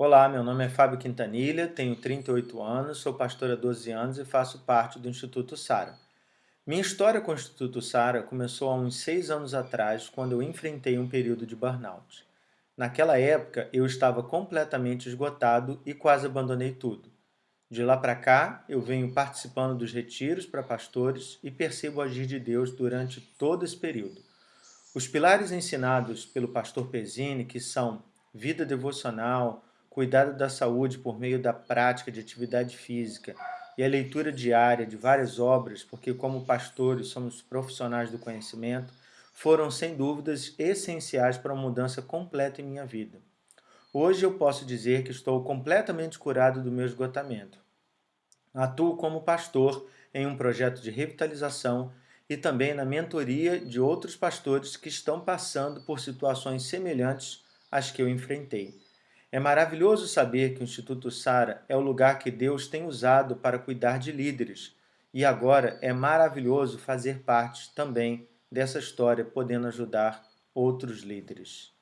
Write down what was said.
Olá, meu nome é Fábio Quintanilha, tenho 38 anos, sou pastor há 12 anos e faço parte do Instituto Sara. Minha história com o Instituto Sara começou há uns 6 anos atrás, quando eu enfrentei um período de burnout. Naquela época, eu estava completamente esgotado e quase abandonei tudo. De lá para cá, eu venho participando dos retiros para pastores e percebo o agir de Deus durante todo esse período. Os pilares ensinados pelo pastor Pezzini, que são vida devocional, cuidado da saúde por meio da prática de atividade física e a leitura diária de várias obras, porque como pastores somos profissionais do conhecimento, foram sem dúvidas essenciais para uma mudança completa em minha vida. Hoje eu posso dizer que estou completamente curado do meu esgotamento. Atuo como pastor em um projeto de revitalização e também na mentoria de outros pastores que estão passando por situações semelhantes às que eu enfrentei. É maravilhoso saber que o Instituto Sara é o lugar que Deus tem usado para cuidar de líderes. E agora é maravilhoso fazer parte também dessa história, podendo ajudar outros líderes.